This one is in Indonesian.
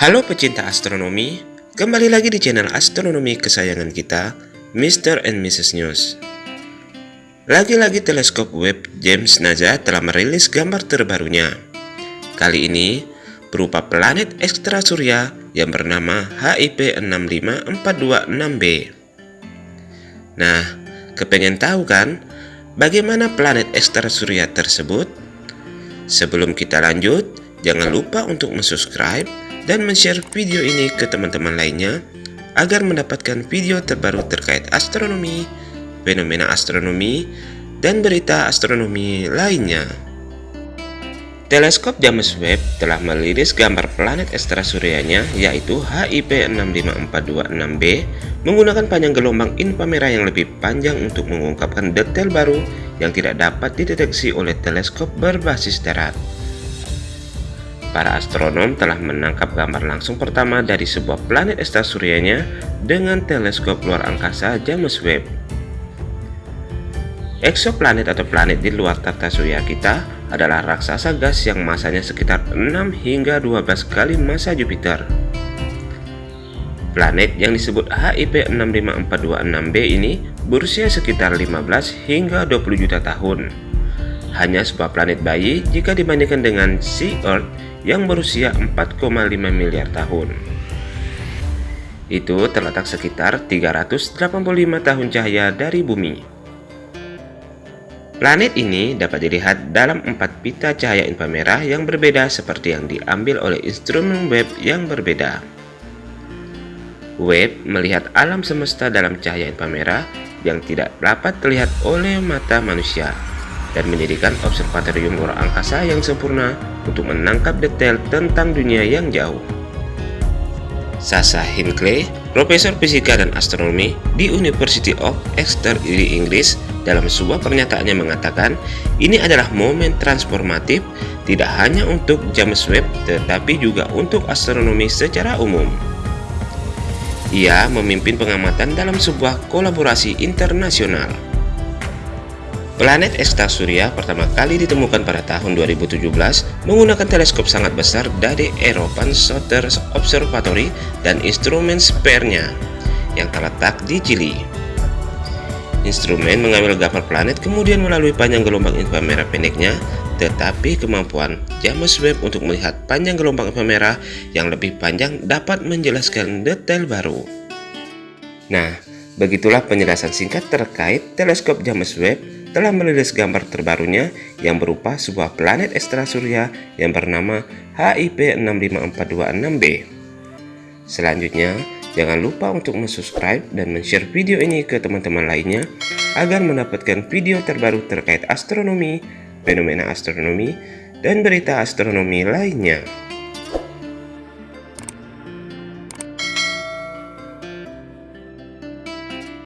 Halo pecinta astronomi, kembali lagi di channel astronomi kesayangan kita, Mr. and Mrs. News. Lagi-lagi teleskop web James NASA telah merilis gambar terbarunya. Kali ini berupa planet ekstra surya yang bernama HIP 65426b. Nah, kepengen tahu kan bagaimana planet ekstra surya tersebut? Sebelum kita lanjut, jangan lupa untuk subscribe dan share video ini ke teman-teman lainnya agar mendapatkan video terbaru terkait astronomi, fenomena astronomi, dan berita astronomi lainnya. Teleskop James Webb telah merilis gambar planet ekstrasuryanya yaitu HIP 65426b menggunakan panjang gelombang inframerah yang lebih panjang untuk mengungkapkan detail baru yang tidak dapat dideteksi oleh teleskop berbasis darat para astronom telah menangkap gambar langsung pertama dari sebuah planet ekstrasuryanya dengan teleskop luar angkasa James Webb. Eksoplanet atau planet di luar tata surya kita adalah raksasa gas yang masanya sekitar 6 hingga 12 kali massa Jupiter. Planet yang disebut HIP 65426b ini berusia sekitar 15 hingga 20 juta tahun. Hanya sebuah planet bayi jika dibandingkan dengan Sea Earth yang berusia 4,5 miliar tahun. Itu terletak sekitar 385 tahun cahaya dari bumi. Planet ini dapat dilihat dalam empat pita cahaya inframerah yang berbeda seperti yang diambil oleh instrumen Webb yang berbeda. Webb melihat alam semesta dalam cahaya inframerah yang tidak dapat terlihat oleh mata manusia dan menjadikan observatorium luar angkasa yang sempurna untuk menangkap detail tentang dunia yang jauh. Sasa Hinckley, profesor fisika dan astronomi di University of Exeter di Inggris, dalam sebuah pernyataannya mengatakan, ini adalah momen transformatif tidak hanya untuk James Webb tetapi juga untuk astronomi secara umum. Ia memimpin pengamatan dalam sebuah kolaborasi internasional. Planet Surya pertama kali ditemukan pada tahun 2017 menggunakan teleskop sangat besar dari European Southern Observatory dan instrumen spare-nya yang terletak di Chili. Instrumen mengambil gambar planet kemudian melalui panjang gelombang inframerah pendeknya, tetapi kemampuan James Webb untuk melihat panjang gelombang inframerah yang lebih panjang dapat menjelaskan detail baru. Nah, begitulah penjelasan singkat terkait teleskop James Webb telah merilis gambar terbarunya yang berupa sebuah planet ekstra surya yang bernama HIP 65426b. Selanjutnya, jangan lupa untuk subscribe dan share video ini ke teman-teman lainnya agar mendapatkan video terbaru terkait astronomi, fenomena astronomi, dan berita astronomi lainnya.